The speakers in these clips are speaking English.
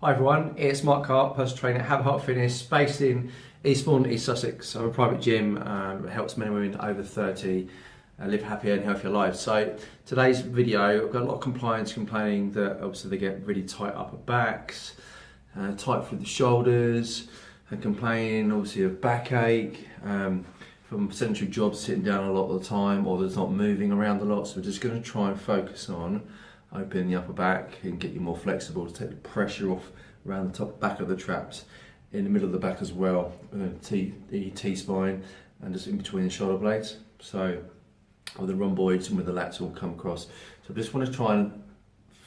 Hi everyone, it's Mark Hart, personal trainer at Have Heart Fitness, based in Eastbourne, East Sussex. I'm a private gym um, helps men and women over 30 uh, live happier and healthier lives. So today's video, I've got a lot of compliance complaining that obviously they get really tight upper backs, uh, tight through the shoulders, and complaining obviously of backache, um, from sedentary jobs sitting down a lot of the time or there's not moving around a lot. So we're just going to try and focus on opening the upper back and get you more flexible to take the pressure off around the top back of the traps in the middle of the back as well, uh, T, the T-spine and just in between the shoulder blades. So with the rhomboids and with the lats all come across. So I just want to try and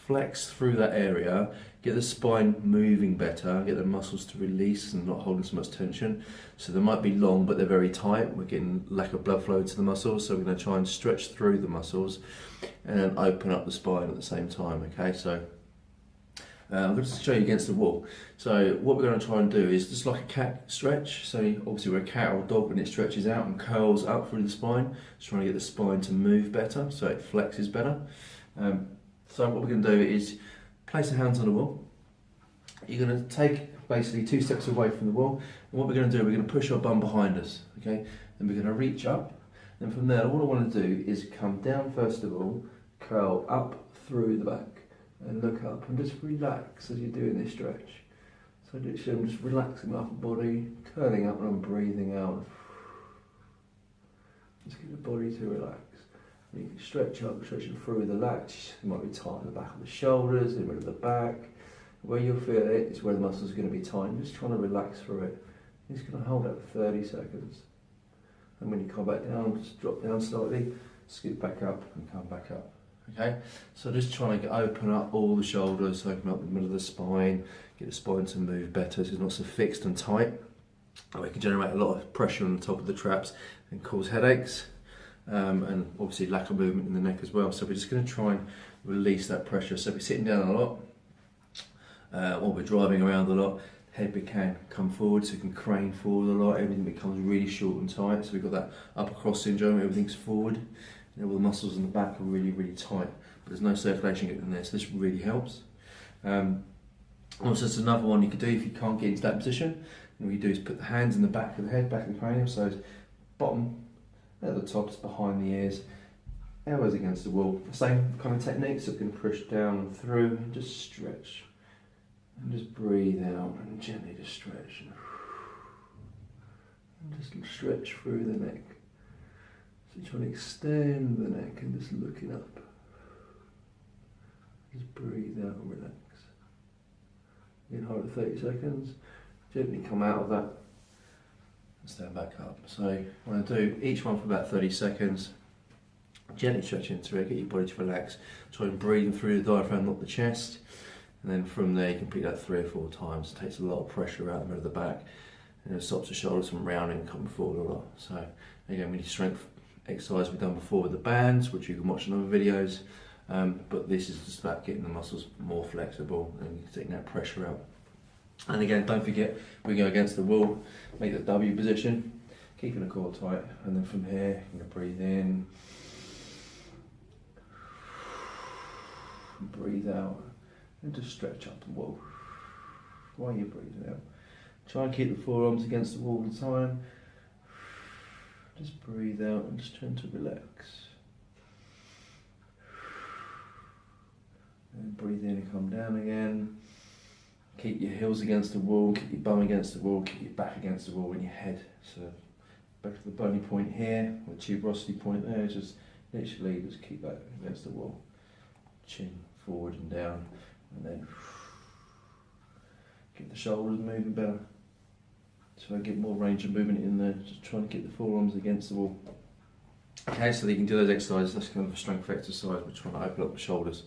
flex through that area, get the spine moving better, get the muscles to release and not holding so much tension. So they might be long, but they're very tight. We're getting lack of blood flow to the muscles, so we're going to try and stretch through the muscles and open up the spine at the same time. Okay, so uh, I'm going to show you against the wall. So what we're going to try and do is just like a cat stretch. So obviously we're a cat or a dog when it stretches out and curls up through the spine. Just trying to get the spine to move better so it flexes better. Um, so what we're going to do is place the hands on the wall. You're going to take basically two steps away from the wall. And what we're going to do, we're going to push our bum behind us. Okay, and we're going to reach up. And from there, all I want to do is come down first of all, curl up through the back and look up and just relax as you're doing this stretch. So literally I'm just relaxing my upper body, curling up and I'm breathing out. Just get the body to relax. You can stretch up, stretching through the lats. You might be tight in the back of the shoulders, in the middle of the back. Where you'll feel it is where the muscles are going to be tight. Just trying to relax through it. You're just going to hold that for 30 seconds. And when you come back down, just drop down slightly, scoot back up and come back up. Okay, so just trying to open up all the shoulders, open up the middle of the spine, get the spine to move better so it's not so fixed and tight. And We can generate a lot of pressure on the top of the traps and cause headaches um, and obviously lack of movement in the neck as well. So we're just going to try and release that pressure. So if we're sitting down a lot uh, or we're driving around a lot, head we can come forward so we can crane forward a lot, everything becomes really short and tight. So we've got that upper cross syndrome, everything's forward. Know, all the muscles in the back are really, really tight, but there's no circulation getting in there, so this really helps. Um, also, there's another one you could do if you can't get into that position. And what you do is put the hands in the back of the head, back of the cranium, so bottom at the top, just behind the ears, elbows against the wall. Same kind of technique, so you can push down and through and just stretch. And just breathe out and gently just stretch. And just stretch through the neck. So trying to extend the neck and just looking up. Just breathe out and relax. Hold it 30 seconds. Gently come out of that stand back up. So I'm going to do each one for about 30 seconds. Gently stretch into it, get your body to relax. Try and breathe through the diaphragm, not the chest. And then from there you can pick that three or four times. It takes a lot of pressure out the middle of the back and it stops the shoulders from rounding and coming forward a lot. So again, we need strength exercise we've done before with the bands, which you can watch in other videos. Um, but this is just about getting the muscles more flexible and taking that pressure out. And again, don't forget, we go against the wall, make the W position, keeping the core tight, and then from here, you're gonna breathe in, breathe out, and just stretch up the wall while you're breathing out. Try and keep the forearms against the wall all the time. Just breathe out and just try to relax. And breathe in and come down again. Keep your heels against the wall, keep your bum against the wall, keep your back against the wall and your head. So back to the bony point here, the tuberosity point there, just literally just keep that against the wall. Chin forward and down and then get the shoulders moving better. So I get more range of movement in there, just trying to get the forearms against the wall. Okay, so you can do those exercises, that's kind of a strength exercise, we're trying to open up the shoulders.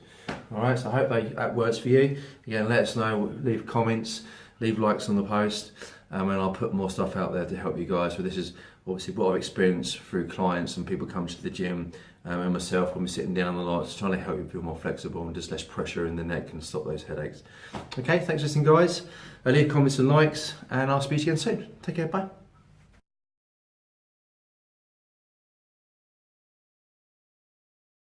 Alright, so I hope that, works for you. Again, let us know, leave comments, leave likes on the post, um, and I'll put more stuff out there to help you guys. So this is obviously what I've experienced through clients and people come to the gym um, and myself when we're sitting down on the lights, trying to help you feel more flexible and just less pressure in the neck and stop those headaches. Okay, thanks for listening guys. Uh, leave comments and likes and I'll speak to you again soon. Take care, bye.